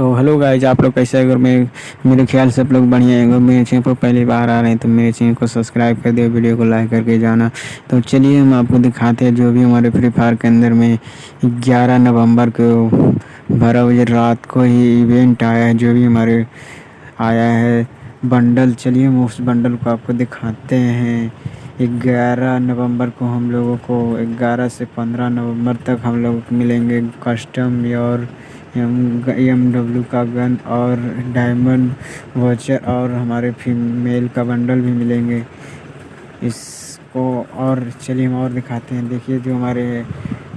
तो hello guys आप लोग कैसे अगर मैं, मेरे ख्याल से आप लोग बढ़िया है। अगर मेरे चैनल पर पहली बार आ रहे हैं तो मेरे चैनल को सब्सक्राइब कर दिए वीडियो को लाइक करके जाना। तो चलिए हम आपको दिखाते हैं, जो भी हमारे फ्री फायर के अंदर में 11 नवंबर को बारह बजे रात को ही इवेंट आया है, जो भी हमारे आया है। बंडल चलिए हम उस बंडल को आपको दिखाते हैं। ग्यारह नवंबर को हम लोगों को, ग्यारह से पंद्रह नवंबर तक हम लोग मिलेंगे कस्टम और एम डब्ल्यू का गन और डायमंड वॉचर और हमारे फीमेल का बंडल भी मिलेंगे। इसको और चलिए हम और दिखाते हैं। देखिए जो हमारे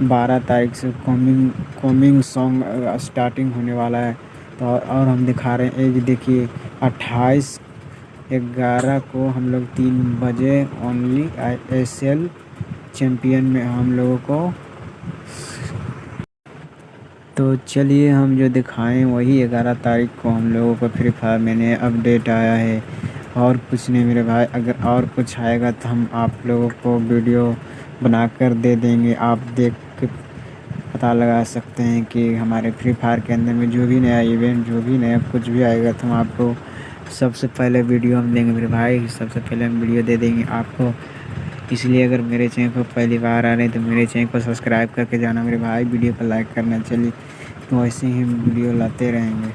बारह तारीख से कॉमिंग कॉमिंग सॉन्ग स्टार्टिंग होने वाला है। तो और हम दिखा रहे हैं। एक देखिए, अट्ठाईस, ग्यारह को हम लोग तीन बजे only I S L champion में हम लोगों को तो चलिए हम जो दिखाएँ वही ग्यारह तारीख को हम लोगों को फ्री फायर में नया अपडेट आया है। और कुछ नहीं मेरे भाई, अगर और कुछ आएगा तो हम आप लोगों को वीडियो बनाकर दे देंगे। आप देख के पता लगा सकते हैं कि हमारे फ्री फायर के अंदर में जो भी नया इवेंट जो भी नया कुछ भी आएगा तो हम आपको सबसे पहले वीडियो हम देंगे मेरे भाई। सबसे पहले हम वीडियो दे देंगे आपको। इसलिए अगर मेरे चैनल पर पहली बार आ रहे हैं तो मेरे चैनल को सब्सक्राइब करके जाना, मेरे भाई वीडियो को लाइक करना, चलिए। तो ऐसे ही वीडियो लाते रहेंगे।